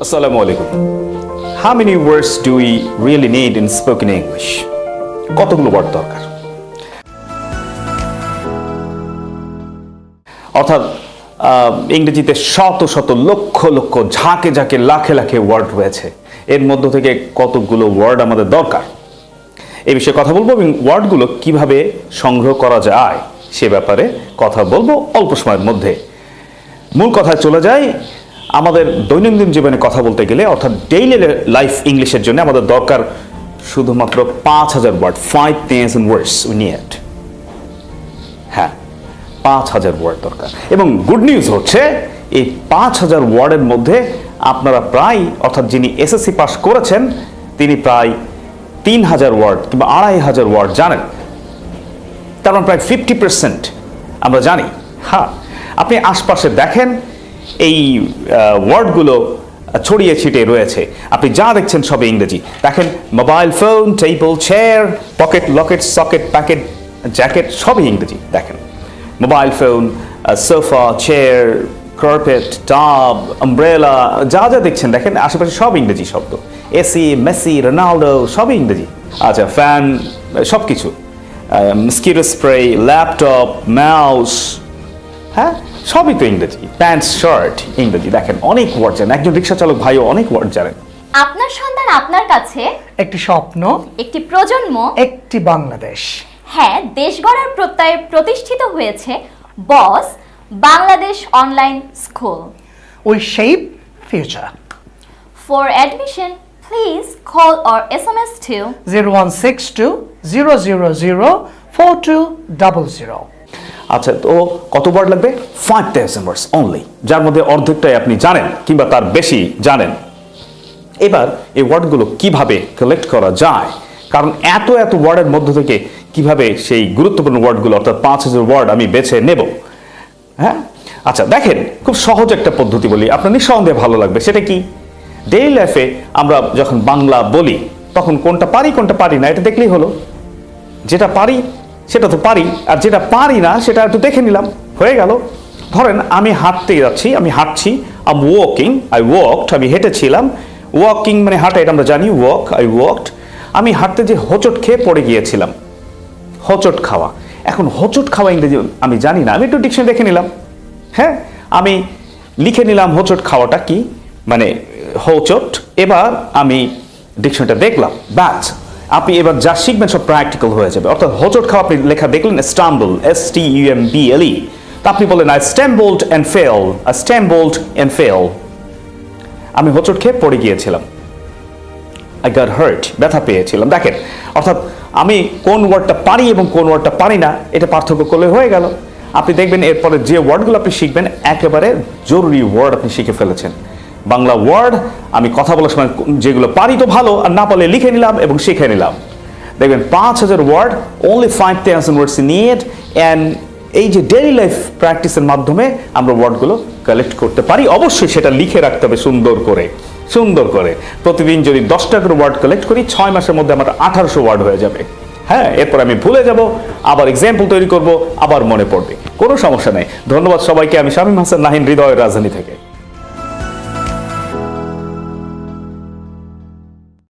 Assalamu alaikum. How many words do we really need in spoken English? কতগুলো word দরকার অর্থাৎ ইংরেজিতে শত শত লক্ষ লক্ষ ঝাঁকে ঝাঁকে লাখে লাখে ওয়ার্ড রয়েছে এর মধ্য থেকে কতগুলো ওয়ার্ড আমাদের দরকার এই বিষয়ে কথা বলব এবং ওয়ার্ডগুলো কীভাবে সংগ্রহ করা যায় সে ব্যাপারে কথা বলব অল্প সময়ের মধ্যে মূল কথায় চলে যাই আমাদের দৈনন্দিন জীবনে কথা বলতে গেলে, অর্থাৎ ডেইলি লাইফ ইংলিশের জন্য আমাদের দরকার শুধুমাত্র পাঁচ হাজার word five thousand words we হ্যাঁ পাঁচ হাজার ওয়ার্ড দরকার। এবং গুড নিউজ হচ্ছে, এই পাঁচ হাজার ওয়ার্ডের মধ্যে আপনারা প্রায়, অর্থাৎ যিনি এসএসসি পাস করেছেন, তিনি প্রায় তিন হাজার ওয়ার্ড কিংবা আড়াই হাজার ওয়ার্ড জানেন। তার মানে প্রায় ফিফটি পার্সেন্ট আমরা জানি। হ্যাঁ আপনি আশপাশে দেখেন এই ওয়ার্ডগুলো ছড়িয়ে ছিটিয়ে রয়েছে। আপনি যা দেখছেন সবে ইংরেজি। দেখেন, mobile phone, table, chair, pocket, locket, socket, packet, jacket, সবই ইংরেজি। দেখেন, mobile phone sofa, chair, carpet, tub umbrella যা যা দেখছেন, দেখেন, আশেপাশে সব ইংরেজি শব্দ। এসি মেসি রোনাল্ডো সবই ইংরেজি। আচ্ছা ফ্যান সব কিছু মস্কিটো স্প্রে ল্যাপটপ মাউস হ্যাঁ? সবই তো ইংরেজি। প্যান্ট শার্ট ইংরেজি। দেখেন অনেক ওয়ার্ড জানেন। একজন রিক্সা চালক ভাইও অনেক ওয়ার্ড জানেন। আপনার সন্তান আপনার কাছে একটি স্বপ্ন একটি প্রজন্ম একটি বাংলাদেশ। হ্যাঁ দেশ গড়ার প্রত্যয়ে প্রতিষ্ঠিত হয়েছে boss Bangladesh online school. We shape future. For admission please call or S M S two zero one six two zero zero zero four two double zero. আচ্ছা তো কত ওয়ার্ড লাগবে? ফাইভ থাউজেন্ড ওয়ার্ডস অনলি যার মধ্যে অর্ধেকটাই আপনি জানেন, কিংবা তার বেশি জানেন। এবার এই ওয়ার্ডগুলো কীভাবে কালেক্ট করা যায়? কারণ এত এত ওয়ার্ডের মধ্য থেকে কীভাবে সেই গুরুত্বপূর্ণ ওয়ার্ডগুলো অর্থাৎ পাঁচ হাজার ওয়ার্ড আমি বেছে নেব? হ্যাঁ? আচ্ছা দেখেন, খুব সহজ একটা পদ্ধতি বলি। আপনার নিঃসন্দেহে ভালো লাগবে। সেটা কি? ডেইলি লাইফে আমরা যখন বাংলা বলি, তখন কোনটা পারি কোনটা পারি না, এটা দেখলেই হলো। যেটা পারি সেটা তো পারি, আর যেটা পারি না, সেটা একটু দেখে নিলাম। হয়ে গেল। ধরেন, আমি হাঁটতে যাচ্ছি, আমি হাঁটছি আম ওয়াকিং আই ওয়াকড আমি হেঁটেছিলাম। ওয়াকিং মানে হাঁটা, এটা আমরা জানি ওয়াক আই ওয়াকড আমি হাঁটতে যে হোঁচট খেয়ে পড়ে গিয়েছিলাম, হোঁচট খাওয়া। এখন হোঁচট খাওয়া ইংরেজি আমি জানি না, আমি একটু ডিকশন দেখে নিলাম। হ্যাঁ আমি লিখে নিলাম হোঁচট খাওয়াটা কি? মানে হোঁচট, এবার আমি ডিকশনটা দেখলাম ব্যাস আপনি এবার যা শিখবেন সব প্র্যাকটিক্যাল হয়ে যাবে। অর্থাৎ হোঁচট খাওয়া আপনি লেখা দেখলেন stumble S T U M B L E তা আপনি বলেন I stumbled and fell I stumbled and fell আমি হোঁচট খেয়ে পড়ে গিয়েছিলাম। আই গট হার্ট ব্যথা পেয়েছিলাম। দেখেন, অর্থাৎ আমি কোন ওয়ার্ডটা পারি এবং কোন ওয়ার্ডটা পারি না, এটা পার্থক্য করলে হয়ে গেল। আপনি দেখবেন এরপরে যে ওয়ার্ডগুলো আপনি শিখবেন, একেবারে জরুরি ওয়ার্ড আপনি শিখে ফেলেছেন। বাংলা ওয়ার্ড, আমি কথা বলার সময় যেগুলো পারি তো ভালো, আর না পারলে লিখে নিলাম এবং শিখে নিলাম। দেখবেন, পাঁচ হাজার word only five thousand words need and এই যে ডেইলি লাইফ প্র্যাকটিসের মাধ্যমে আমরা ওয়ার্ডগুলো কালেক্ট করতে পারি। অবশ্যই সেটা লিখে রাখতে হবে সুন্দর করে সুন্দর করে। প্রতিদিন যদি দশটা করে ওয়ার্ড কালেক্ট করি, ছয় মাসের মধ্যে আমার আঠারোশো ওয়ার্ড হয়ে যাবে। হ্যাঁ এরপর আমি ভুলে যাব, আবার এক্সাম্পল তৈরি করব, আবার মনে পড়বে। কোনো সমস্যা নেই। ধন্যবাদ সবাইকে, আমি শামীম হাসান, নাহিন হৃদয়ের রাজধানী থেকে।